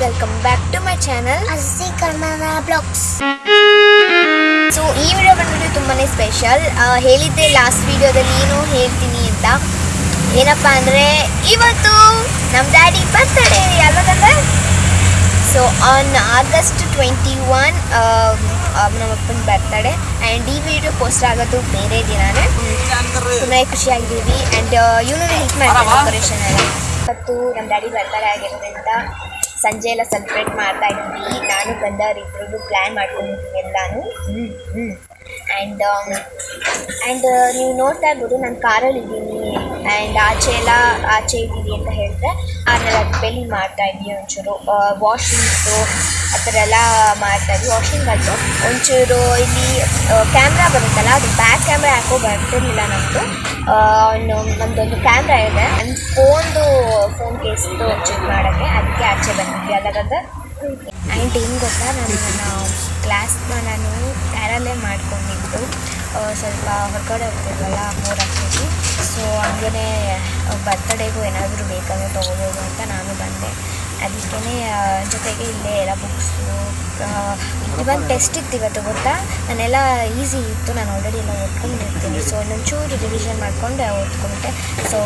Welcome back to my channel Assi Kannada blogs so ಈ video ಬಂದ್ಬಿಟ್ಟು ತುಂಬಾ special ಹೇಳಿದ್ದೆ ಲಾಸ್ಟ್ ವಿಡಿಯೋದಲ್ಲಿ ಏನು ಹೇಳ್ತೀನಿ ಅಂತ. ಏನಪ್ಪ ಅಂದರೆ, ಇವತ್ತು ನಮ್ಮ daddy birthday ಯಾವಾಗಂದ್ರೆ so on August twenty one ನಮ್ಮ ಅಪ್ಪನ ಬರ್ತಡೆ ಆ್ಯಂಡ್ ಈ ವಿಡಿಯೋ ಪೋಸ್ಟ್ ಆಗೋದು ಬೇರೆ ದಿನಾನೇ. ತುಂಬಾ ಖುಷಿಯಾಗಿದ್ದೀವಿ. ಆ್ಯಂಡ್ ಇವನು ಹೆಲ್ಪ್ ಮಾಡ್ತಾರೆ ಆಪರೇಷನ್ ಎಲ್ಲ. ಇವತ್ತು ನಮ್ಮ ಡ್ಯಾಡಿ ಬರ್ತಡೇ ಆಗಿರೋದ್ರಿಂದ ಸಂಜೆ ಎಲ್ಲ ಸೆಲೆಬ್ರೇಟ್ ಮಾಡ್ತಾ ಇದ್ವಿ ನಾನು ಗಂಧರ್ ಇಬ್ಬರು ಪ್ಲ್ಯಾನ್ ಮಾಡ್ಕೊಂಡಿದ್ದೀನಿ ಎಲ್ಲಾನು. ಆ್ಯಂಡ್ ಆ್ಯಂಡ್ ನೀವು ನೋಡ್ತಾ ಇರ್ಬೋದು ನಾನು ಕಾರಲ್ಲಿ ಇದ್ದೀನಿ. ಆ್ಯಂಡ್ ಆಚೆ ಎಲ್ಲ ಆಚೆ ಇದ್ದೀವಿ ಅಂತ ಹೇಳಿದ್ರೆ ಆಮೇಲೆ ಅದು ಬೆಲ್ಲಿ ಮಾಡ್ತಾ ಇದ್ವಿ ಒಂಚೂರು. ವಾಷಿಂಗ್ಸು ಆ ಥರ ಎಲ್ಲ ಮಾಡ್ತಾ ಇದ್ವಿ. ವಾಷಿಂಗ್ ಆಯಿತು ಒಂಚೂರು ಇಲ್ಲಿ ಕ್ಯಾಮ್ರಾ ಬರುತ್ತಲ್ಲ, ಅದು ಬ್ಯಾಕ್ ಕ್ಯಾಮ್ರಾ ಯಾಕೋ ಬರ್ತಿರ್ಲಿಲ್ಲ ನಮ್ಮದು ನಮ್ಮದೊಂದು ಕ್ಯಾಮ್ರಾ ಇದೆ. ನನ್ನ ಫೋನ್ದು ಫೋನ್ ಕೇಸ್ದು ಚೆಕ್ ಮಾಡೋಕ್ಕೆ ಅದಕ್ಕೆ ಆಚೆ ಬಂದಿದ್ವಿ ಅಲ್ಲಾಗಂದ್ರೆ ಆ್ಯಂಡ್ ಏನು ಗೊತ್ತಾ? ನಾನು ನನ್ನ ಕ್ಲಾಸ್ನ ನಾನು ಕ್ಯಾರಲ್ಲೇ ಮಾಡ್ಕೊಂಡಿದ್ದು. ಸ್ವಲ್ಪ ಹೊರಗಡೆ ಹೋಗ್ತಿದ್ವಲ್ಲ, ಮೂರು ಹಾಕ್ತಿದ್ವಿ ಸೊ ಹಂಗೇ ಬರ್ತಡೇಗೂ ಏನಾದರೂ ಬೇಕಾದ್ರೆ ತೊಗೋಬೋದು ಅಂತ ನಾನು ಬಂದೆ. ಅದಕ್ಕೇ ಜೊತೆಗೆ ಇಲ್ಲೇ ಎಲ್ಲ ಬುಕ್ಸು ಇವನ್ ಟೆಸ್ಟ್ ಇತ್ತು ಇವತ್ತು ಗೊತ್ತಾ? ನಾನೆಲ್ಲ ಈಸಿ ಇತ್ತು, ನಾನು ಆಲ್ರೆಡಿ ಎಲ್ಲ ಓದ್ಕೊಂಡಿರ್ತೀನಿ ಸೊ ಇನ್ನೊಂಚೂರು ರಿವಿಷನ್ ಮಾಡ್ಕೊಂಡು ಓದ್ಕೊಂಡೆ. ಸೊ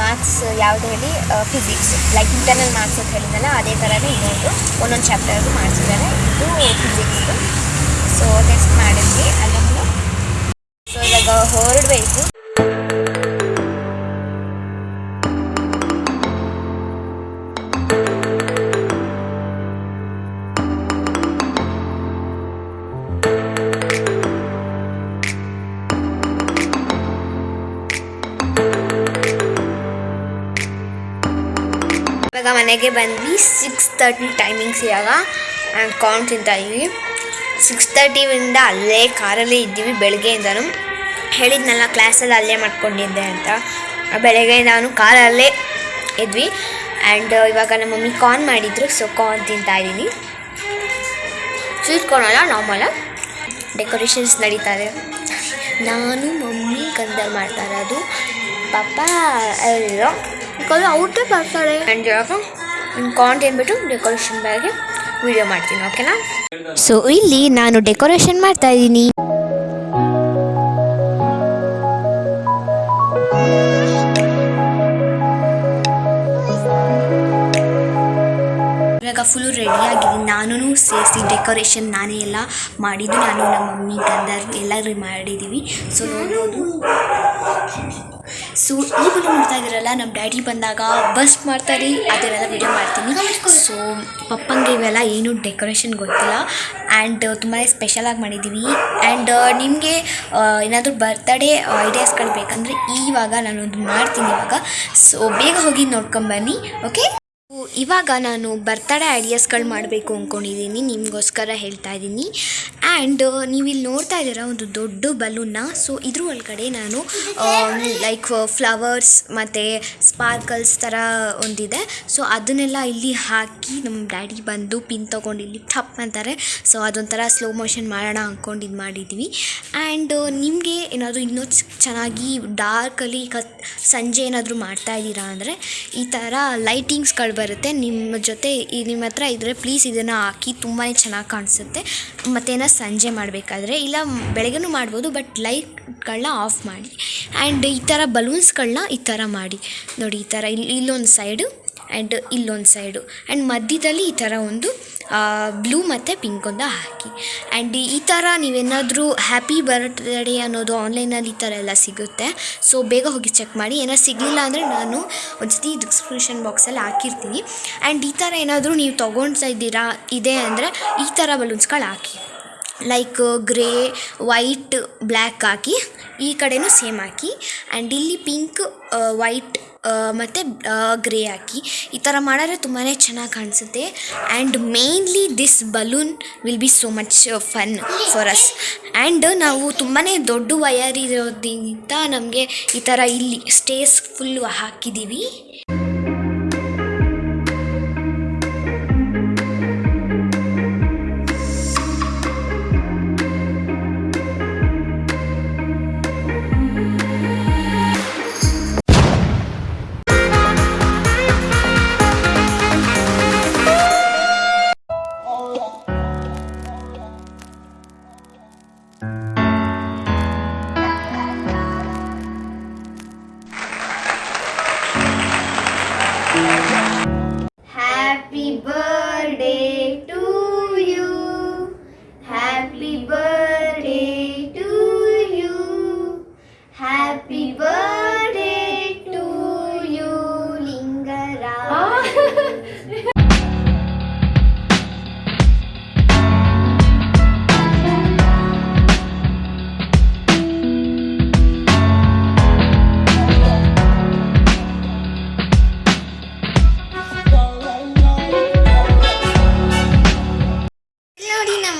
ಮಾರ್ಕ್ಸ್ ಯಾವುದು ಹೇಳಿ ಫಿಸಿಕ್ಸ್ ಲೈಕ್ ಇಂಟರ್ನಲ್ ಮಾರ್ಕ್ಸ್ ಅಂತ ಹೇಳಿದ್ನಲ್ಲ, ಅದೇ ಥರನೇ ಇನ್ನೊಂದು, ಒಂದೊಂದು ಚಾಪ್ಟರ್ದು ಮಾಡಿಸಿದ್ದಾರೆ ಇದು ಫಿಸಿಕ್ಸ್ದು ಸೊ ಟೆಸ್ಟ್ ಮಾಡಿದ್ವಿ ಅದನ್ನು ಸೊ ಇವಾಗ ಹೊರಡಬೇಕು ಇವಾಗ ಮನೆಗೆ ಬಂದ್ವಿ. ಸಿಕ್ಸ್ ತರ್ಟಿ ಟೈಮಿಂಗ್ಸ್ ಇವಾಗ. ಕಾರ್ನ್ ತಿಂತಾಯಿದ್ವಿ ಸಿಕ್ಸ್ ತರ್ಟಿಯಿಂದ ಅಲ್ಲೇ ಕಾರಲ್ಲಿ ಇದ್ದೀವಿ ಬೆಳಗ್ಗೆಯಿಂದನೂ. ಹೇಳಿದ್ನಲ್ಲ ಕ್ಲಾಸಲ್ಲಿ ಅಲ್ಲೇ ಮಾಡ್ಕೊಂಡಿದ್ದೆ ಅಂತ. ಬೆಳಗ್ಗೆ ನಾನು ಕಾರಲ್ಲೇ ಇದ್ವಿ. ಆ್ಯಂಡ್ ಇವಾಗ ನಮ್ಮ ಮಮ್ಮಿ ಕಾರ್ನ್ ಮಾಡಿದ್ರು ಸೊ ಕಾರ್ನ್ ತಿಂತಾ ಇದ್ದೀನಿ ಸ್ವೀಟ್ ಡೆಕೋರೇಷನ್ಸ್ ನಡೀತಾ ನಾನು ಮಮ್ಮಿ ಕಂದರ್ ಮಾಡ್ತಾರೆ ಅದು ಪಾಪ ಎಲ್ಲೋ ಬಿಕಾಸ್ ಔಟೇ ಬರ್ತಾರೆ ಆ್ಯಂಡ್ ಕಾಂಟ್ ಏನ್ಬಿಟ್ಟು ಡೆಕೋರೇಷನ್ ಬಗ್ಗೆ ವಿಡಿಯೋ ಮಾಡ್ತೀನಿ ಓಕೆನಾ ಸೊ ಇಲ್ಲಿ ನಾನು ಡೆಕೋರೇಷನ್ ಮಾಡ್ತಾ ಇದ್ದೀನಿ. ಇವಾಗ ಫುಲ್ಲು ರೆಡಿಯಾಗಿದ್ದೀನಿ ನಾನು ಸೇರಿಸಿ ಡೆಕೋರೇಷನ್ ನಾನೇ ಎಲ್ಲ ಮಾಡಿದ್ದು. ನಾನು ನಮ್ಮ ಮಮ್ಮಿ ಗಂಧರ್ ಎಲ್ಲರೂ ಮಾಡಿದ್ದೀವಿ ಸೊ ನೋಡ್ಬೋದು. ಸೊ ಈ ನೋಡ್ತಾ ಇದ್ದೀರಲ್ಲ ನಮ್ಮ ಡ್ಯಾಡಿ ಬಂದಾಗ ಬಸ್ ಮಾಡ್ತಾರೆ ಅದನ್ನೆಲ್ಲ ವಿಡಿಯೋ ಮಾಡ್ತೀನಿ. ಸೊ ಪಪ್ಪಂಗೆ ಇವೆಲ್ಲ ಏನು ಡೆಕೋರೇಷನ್ ಗೊತ್ತಿಲ್ಲ. ಆ್ಯಂಡ್ ತುಂಬಾ ಸ್ಪೆಷಲಾಗಿ ಮಾಡಿದ್ದೀವಿ ಆ್ಯಂಡ್ ನಿಮಗೆ ಏನಾದರೂ ಬರ್ತ್ಡೇ ಐಡಿಯಾಸ್ಗಳು ಬೇಕಂದರೆ ಇವಾಗ ನಾನೊಂದು ಮಾಡ್ತೀನಿ ಇವಾಗ. ಸೊ ಬೇಗ ಹೋಗಿ ನೋಡ್ಕೊಂಬನ್ನಿ ಓಕೆ ಇವಾಗ ನಾನು ಬರ್ತಡೇ ಐಡಿಯಾಸ್ಗಳು ಮಾಡಬೇಕು ಅಂದ್ಕೊಂಡಿದ್ದೀನಿ ನಿಮಗೋಸ್ಕರ ಹೇಳ್ತಾ ಇದ್ದೀನಿ. ಆ್ಯಂಡ್ ನೀವು ಇಲ್ಲಿ ನೋಡ್ತಾ ಇದ್ದೀರಾ ಒಂದು ದೊಡ್ಡ ಬಲೂನ್ನ ಸೊ ಇದ್ರ ಒಳಗಡೆ ನಾನು ಲೈಕ್ ಫ್ಲವರ್ಸ್ ಮತ್ತು ಸ್ಪಾರ್ಕಲ್ಸ್ ಥರ ಒಂದಿದೆ. ಸೊ ಅದನ್ನೆಲ್ಲ ಇಲ್ಲಿ ಹಾಕಿ ನಮ್ಮ ಡ್ಯಾಡಿ ಬಂದು ಪಿನ್ ತೊಗೊಂಡು ಇಲ್ಲಿ ಟಪ್ ಅಂತಾರೆ ಸೊ ಅದೊಂಥರ ಸ್ಲೋ ಮೋಷನ್ ಮಾಡೋಣ ಅಂದ್ಕೊಂಡು ಇದು ಮಾಡಿದ್ವಿ. ಆ್ಯಂಡ್ ನಿಮಗೆ ಏನಾದರೂ ಇನ್ನೂ ಚೆನ್ನಾಗಿ ಡಾರ್ಕಲ್ಲಿ ಕತ್, ಸಂಜೆ ಏನಾದರೂ ಮಾಡ್ತಾ ಇದ್ದೀರಾ ಅಂದರೆ ಈ ಥರ ಲೈಟಿಂಗ್ಸ್ಗಳು ಬರುತ್ತೆ. ನಿಮ್ಮ ಜೊತೆ ಈ ನಿಮ್ಮ ಹತ್ರ ಇದ್ದರೆ ಪ್ಲೀಸ್ ಇದನ್ನು ಹಾಕಿ ತುಂಬಾ ಚೆನ್ನಾಗಿ ಕಾಣಿಸುತ್ತೆ. ಮತ್ತೇನ ಸಂಜೆ ಮಾಡಬೇಕಾದ್ರೆ ಇಲ್ಲ ಬೆಳಗ್ಗೆನು ಮಾಡ್ಬೋದು ಬಟ್ ಲೈಟ್ಗಳನ್ನ ಆಫ್ ಮಾಡಿ. ಆ್ಯಂಡ್ ಈ ಥರ ಬಲೂನ್ಸ್ಗಳನ್ನ ಈ ಥರ ಮಾಡಿ. ನೋಡಿ ಈ ಥರ ಇಲ್ಲಿ ಇಲ್ಲೊಂದು ಸೈಡು ಆ್ಯಂಡ್ ಇಲ್ಲೊಂದು ಸೈಡು ಆ್ಯಂಡ್ ಮಧ್ಯದಲ್ಲಿ ಈ ಥರ ಒಂದು ಬ್ಲೂ ಮತ್ತು ಪಿಂಕ್ ಒಂದು ಹಾಕಿ. ಆ್ಯಂಡ್ ಈ ಥರ ನೀವೇನಾದರೂ ಹ್ಯಾಪಿ ಬರ್ತ್ಡೇ ಅನ್ನೋದು ಆನ್ಲೈನಲ್ಲಿ ಈ ಥರ ಎಲ್ಲ ಸಿಗುತ್ತೆ. ಸೊ ಬೇಗ ಹೋಗಿ ಚೆಕ್ ಮಾಡಿ. ಏನಾದ್ರು ಸಿಗಲಿಲ್ಲ ಅಂದರೆ ನಾನು ಒಂದ್ಸತಿ ಡಿಸ್ಕ್ರಿಪ್ಷನ್ ಬಾಕ್ಸಲ್ಲಿ ಹಾಕಿರ್ತೀನಿ. ಆ್ಯಂಡ್ ಈ ಥರ ಏನಾದರೂ ನೀವು ತೊಗೊಳ್ತಾ ಇದ್ದೀರಾ, ಇದೆ ಅಂದರೆ ಈ ಥರ ಬಲೂನ್ಸ್ಗಳು ಹಾಕಿ. ಲೈಕ್ ಗ್ರೇ ವೈಟ್ ಬ್ಲ್ಯಾಕ್ ಹಾಕಿ, ಈ ಕಡೆನೂ ಸೇಮ್ ಹಾಕಿ ಆ್ಯಂಡ್ ಇಲ್ಲಿ ಪಿಂಕ್ ವೈಟ್ ಮತ್ತು ಗ್ರೇ ಹಾಕಿ. ಈ ಥರ ಮಾಡಿದ್ರೆ ತುಂಬಾ ಚೆನ್ನಾಗಿ ಕಾಣಿಸುತ್ತೆ. And mainly this balloon will be so much fun for us and ನಾವು ತುಂಬಾ ದೊಡ್ಡ ವಯರ್ ಇರೋದ್ರಿಂದ ನಮಗೆ ಈ ಥರ ಇಲ್ಲಿ ಸ್ಟೇಸ್ ಫುಲ್ಲು ಹಾಕಿದ್ದೀವಿ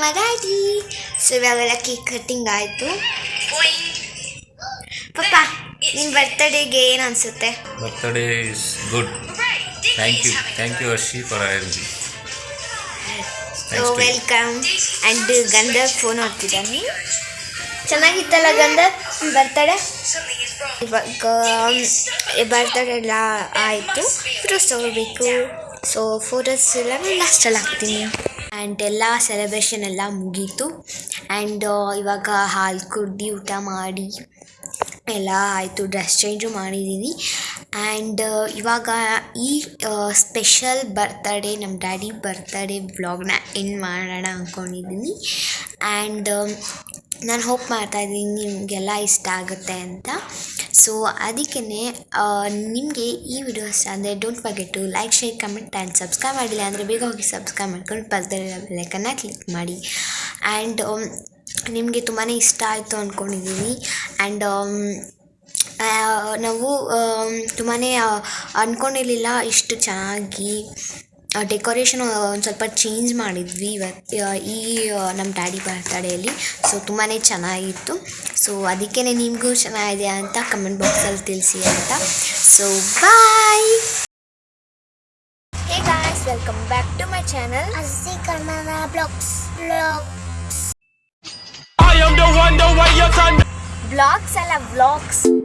ನಮ್ಮ ಡ್ಯಾಡಿ ಸೊ ಇವಾಗೆಲ್ಲ ಕೇಕ್ ಕಟ್ಟಿಂಗ್ ಆಯಿತು ಪಪ್ಪ ನಿನ್ನ ಬರ್ತ್ಡೇಗೆ ಏನು ಅನಿಸುತ್ತೆ? Birthday is good thank you thank you Arshi for I me. So Thanks to you. Welcome and Gandha phone ನೋಡ್ತಿದ್ದಾನೆ ಚೆನ್ನಾಗಿತ್ತಲ್ಲ ಗಂಧ ಬರ್ತಡೆ ಇವಾಗ ಬರ್ತಡೆ ಎಲ್ಲ ಆಯಿತು. ಫೋಟೋಸ್ ತಗೋಬೇಕು. ಸೊ ಫೋಟೋಸ್ ಎಲ್ಲ ನಾನು ಲಾಸ್ಟಲ್ಲಿ ಹಾಕ್ತೀನಿ. ಆ್ಯಂಡ್ ಎಲ್ಲ ಸೆಲೆಬ್ರೇಷನ್ ಎಲ್ಲ ಮುಗೀತು. ಆ್ಯಂಡ್ ಇವಾಗ ಹಾಲು ಕುಡ್ದು ಊಟ ಮಾಡಿ ಎಲ್ಲ ಆಯಿತು ಡ್ರೆಸ್ ಚೇಂಜು ಮಾಡಿದ್ದೀನಿ ಆ್ಯಂಡ್ ಇವಾಗ ಈ ಸ್ಪೆಷಲ್ ಬರ್ತಡೇ ನಮ್ಮ ಡ್ಯಾಡಿ ಬರ್ತಡೇ ವ್ಲಾಗ್ನ ಎಂಡ್ ಮಾಡೋಣ ಅಂದ್ಕೊಂಡಿದ್ದೀನಿ ಆ್ಯಂಡ್ ನಾನು ಹೋಪ್ ಮಾಡ್ತಾಯಿದ್ದೀನಿ ನಿಮಗೆಲ್ಲ ಇಷ್ಟ ಆಗುತ್ತೆ ಅಂತ. ಸೊ ಅದಕ್ಕೇ ನಿಮಗೆ ಈ ವಿಡಿಯೋ ಇಷ್ಟ ಅಂದರೆ don't forget to like share comment and subscribe ಮಾಡಿಲ್ಲ ಅಂದರೆ ಬೇಗ ಹೋಗಿ ಸಬ್ಸ್ಕ್ರೈಬ್ ಮಾಡ್ಕೊಂಡು ಪಕ್ಕದಲ್ಲಿರೋ ಬೆಲ್ಲೈಕನ್ನ ಕ್ಲಿಕ್ ಮಾಡಿ. ಆ್ಯಂಡ್ ನಿಮಗೆ ತುಂಬಾ ಇಷ್ಟ ಆಯಿತು ಅಂದ್ಕೊಂಡಿದ್ದೀನಿ ಆ್ಯಂಡ್ ನಾವು ತುಂಬಾ ಅಂದ್ಕೊಂಡಿರಲಿಲ್ಲ ಇಷ್ಟು ಚೆನ್ನಾಗಿ. ಡೆಕೋರೇಷನ್ ಒಂದು ಸ್ವಲ್ಪ ಚೇಂಜ್ ಮಾಡಿದ್ವಿ ಇವತ್ತು ಈ ನಮ್ಮ ಡ್ಯಾಡಿ ಬರ್ತಡೇಯಲ್ಲಿ ಸೊ ತುಂಬಾ ಚೆನ್ನಾಗಿತ್ತು. ಸೊ ಅದಕ್ಕೇ ನಿಮಗೂ ಚೆನ್ನಾಗಿದೆ ಅಂತ ಕಮೆಂಟ್ ಬಾಕ್ಸಲ್ಲಿ ತಿಳಿಸಿ ಅಂತ. So bye hey guys welcome back to my channel Kannada blogs ಅಲ್ಲ ವ್ಲಾಗ್ಸ್